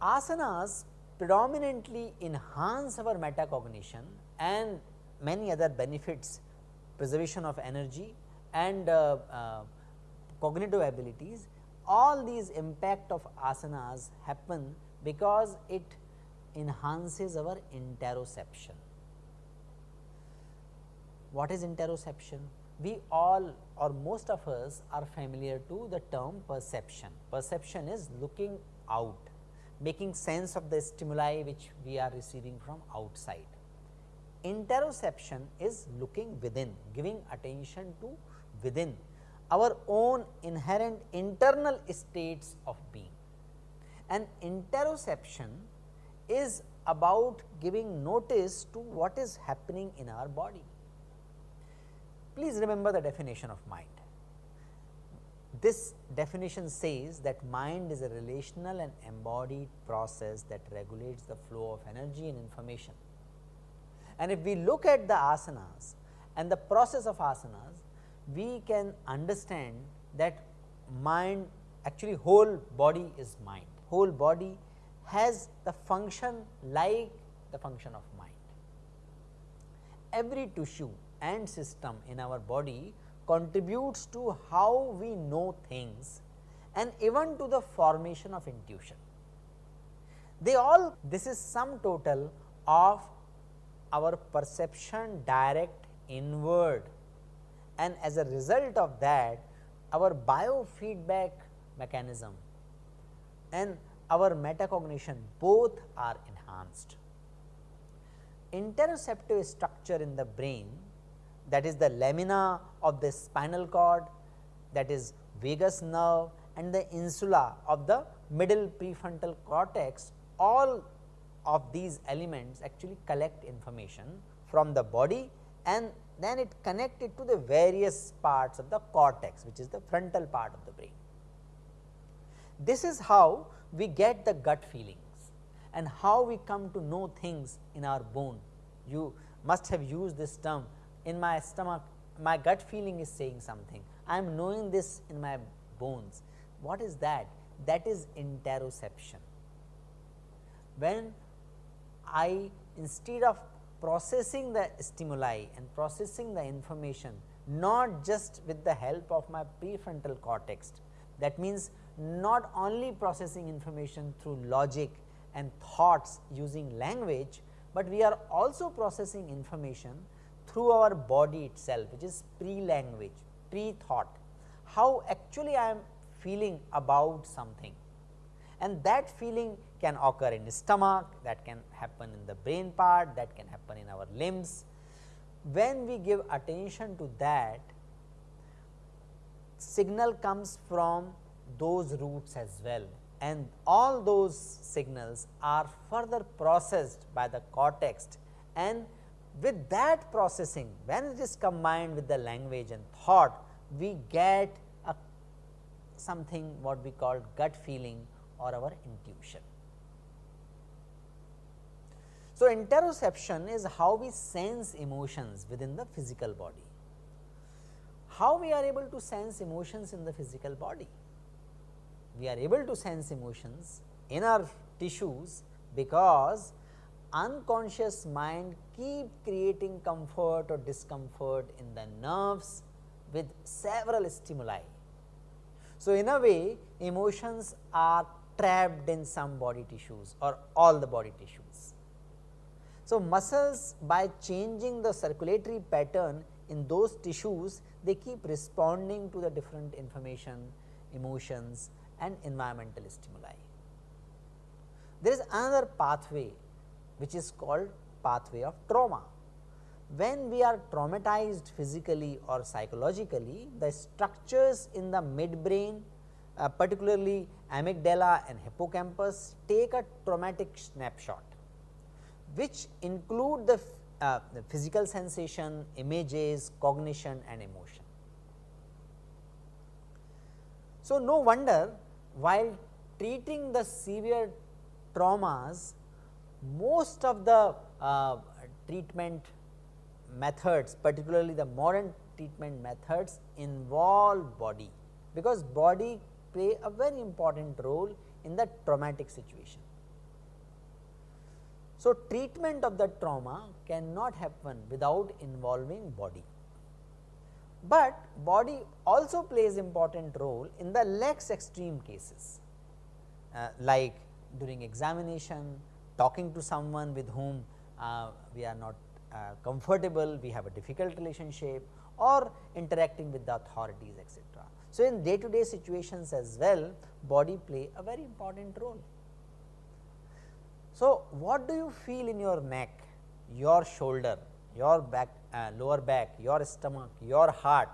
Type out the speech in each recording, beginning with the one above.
Asanas predominantly enhance our metacognition and many other benefits preservation of energy and uh, uh, cognitive abilities all these impact of asanas happen because it enhances our interoception. What is interoception? We all or most of us are familiar to the term perception. Perception is looking out making sense of the stimuli which we are receiving from outside. Interoception is looking within, giving attention to within our own inherent internal states of being. And interoception is about giving notice to what is happening in our body. Please remember the definition of mind. This definition says that mind is a relational and embodied process that regulates the flow of energy and information. And if we look at the asanas and the process of asanas, we can understand that mind actually whole body is mind, whole body has the function like the function of mind. Every tissue and system in our body contributes to how we know things and even to the formation of intuition. They all this is sum total of our perception direct inward and as a result of that our biofeedback mechanism and our metacognition both are enhanced. Interoceptive structure in the brain that is the lamina of the spinal cord that is vagus nerve and the insula of the middle prefrontal cortex all of these elements actually collect information from the body and then it connected to the various parts of the cortex which is the frontal part of the brain. This is how we get the gut feelings and how we come to know things in our bone. You must have used this term in my stomach my gut feeling is saying something, I am knowing this in my bones. What is that? That is interoception. When I instead of processing the stimuli and processing the information not just with the help of my prefrontal cortex, that means not only processing information through logic and thoughts using language, but we are also processing information through our body itself which is pre-language, pre-thought, how actually I am feeling about something. And that feeling can occur in the stomach, that can happen in the brain part, that can happen in our limbs. When we give attention to that, signal comes from those roots as well and all those signals are further processed by the cortex and with that processing when it is combined with the language and thought we get a something what we call gut feeling or our intuition. So, interoception is how we sense emotions within the physical body. How we are able to sense emotions in the physical body? We are able to sense emotions in our tissues because unconscious mind keep creating comfort or discomfort in the nerves with several stimuli. So, in a way emotions are trapped in some body tissues or all the body tissues. So, muscles by changing the circulatory pattern in those tissues they keep responding to the different information, emotions and environmental stimuli. There is another pathway which is called pathway of trauma. When we are traumatized physically or psychologically, the structures in the midbrain uh, particularly amygdala and hippocampus take a traumatic snapshot, which include the, uh, the physical sensation, images, cognition and emotion. So, no wonder while treating the severe traumas, most of the uh, treatment methods particularly the modern treatment methods involve body, because body play a very important role in the traumatic situation. So, treatment of that trauma cannot happen without involving body, but body also plays important role in the less extreme cases uh, like during examination, talking to someone with whom uh, we are not uh, comfortable, we have a difficult relationship or interacting with the authorities etc. So, in day to day situations as well body play a very important role. So, what do you feel in your neck, your shoulder, your back, uh, lower back, your stomach, your heart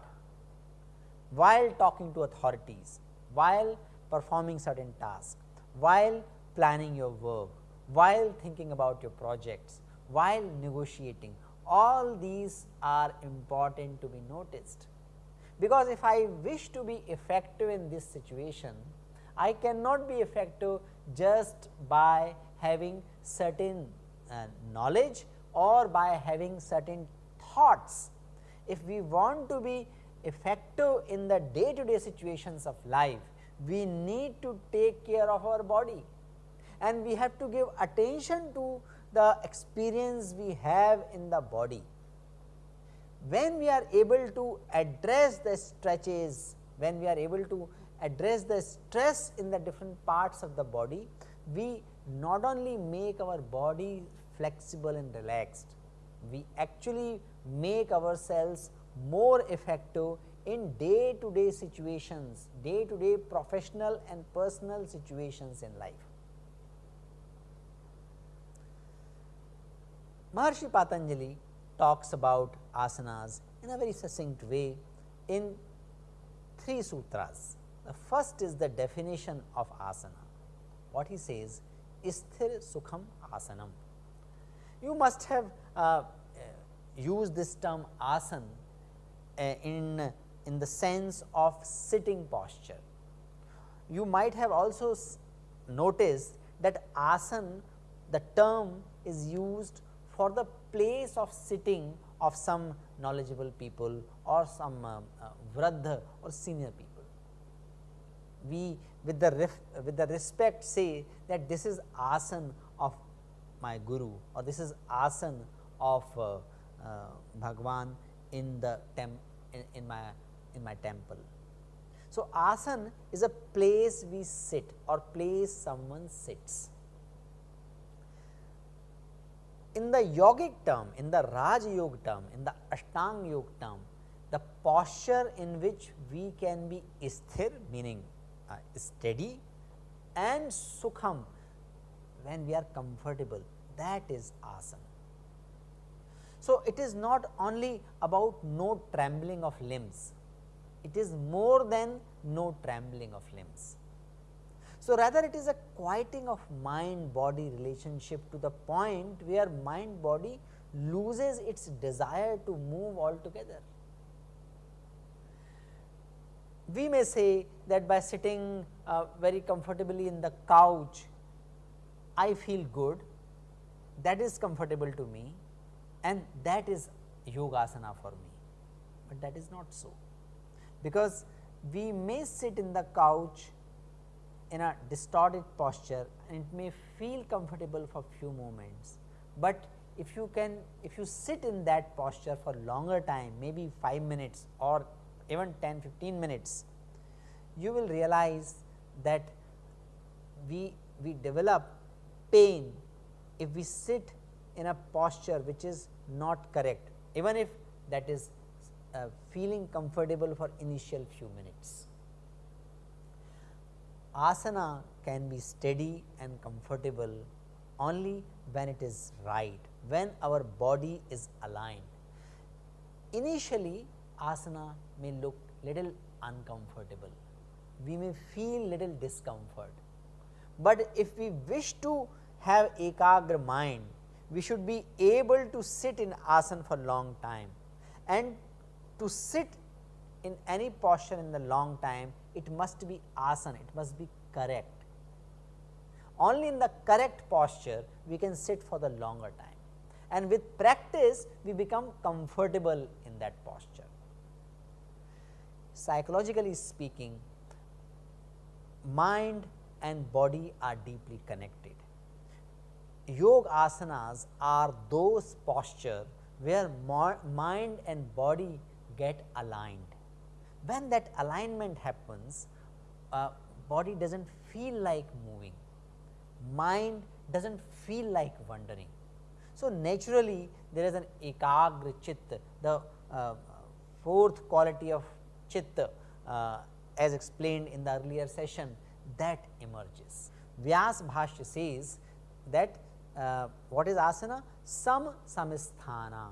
while talking to authorities, while performing certain tasks, while planning your work, while thinking about your projects, while negotiating, all these are important to be noticed. Because if I wish to be effective in this situation, I cannot be effective just by having certain uh, knowledge or by having certain thoughts. If we want to be effective in the day to day situations of life, we need to take care of our body and we have to give attention to the experience we have in the body. When we are able to address the stretches, when we are able to address the stress in the different parts of the body, we not only make our body flexible and relaxed, we actually make ourselves more effective in day to day situations, day to day professional and personal situations in life. Maharshi Patanjali talks about asanas in a very succinct way in three sutras. The first is the definition of asana. What he says, Isthir Sukham Asanam. You must have uh, used this term asan uh, in, in the sense of sitting posture. You might have also noticed that asan, the term is used for the place of sitting of some knowledgeable people or some uh, uh, or senior people. We with the with the respect say that this is asan of my guru or this is asan of uh, uh, Bhagwan in the tem in, in my in my temple. So, asan is a place we sit or place someone sits in the yogic term, in the Raj Yoga term, in the Ashtang Yoga term, the posture in which we can be sthir meaning uh, steady and sukham when we are comfortable that is asana. So, it is not only about no trembling of limbs, it is more than no trembling of limbs. So, rather it is a quieting of mind body relationship to the point where mind body loses its desire to move altogether. We may say that by sitting uh, very comfortably in the couch, I feel good, that is comfortable to me and that is yogasana for me, but that is not so. Because we may sit in the couch in a distorted posture and it may feel comfortable for few moments, but if you can if you sit in that posture for longer time maybe 5 minutes or even 10 15 minutes you will realize that we we develop pain if we sit in a posture which is not correct even if that is uh, feeling comfortable for initial few minutes asana can be steady and comfortable only when it is right, when our body is aligned. Initially asana may look little uncomfortable, we may feel little discomfort, but if we wish to have ekagra mind, we should be able to sit in asana for long time and to sit in any posture in the long time it must be asana, it must be correct. only in the correct posture we can sit for the longer time and with practice we become comfortable in that posture. Psychologically speaking, mind and body are deeply connected. Yoga asanas are those posture where mind and body get aligned. When that alignment happens, uh, body does not feel like moving, mind does not feel like wandering. So, naturally there is an ekagra chitta, the uh, fourth quality of chitta uh, as explained in the earlier session that emerges. Vyas Bhashya says that uh, what is asana? Sam samsthana,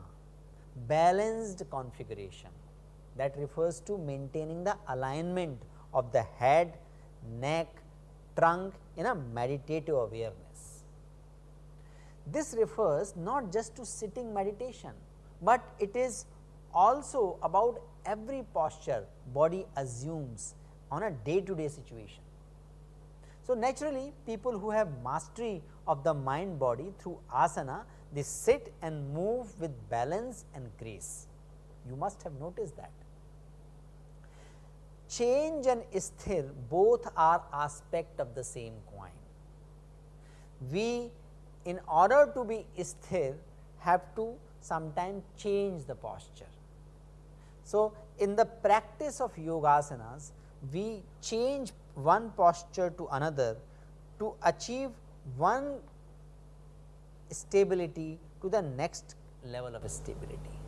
balanced configuration that refers to maintaining the alignment of the head, neck, trunk in a meditative awareness. This refers not just to sitting meditation, but it is also about every posture body assumes on a day to day situation. So, naturally people who have mastery of the mind body through asana, they sit and move with balance and grace. You must have noticed that. Change and sthir both are aspect of the same coin. We in order to be sthir have to sometimes change the posture. So, in the practice of yogasanas, we change one posture to another to achieve one stability to the next level of stability.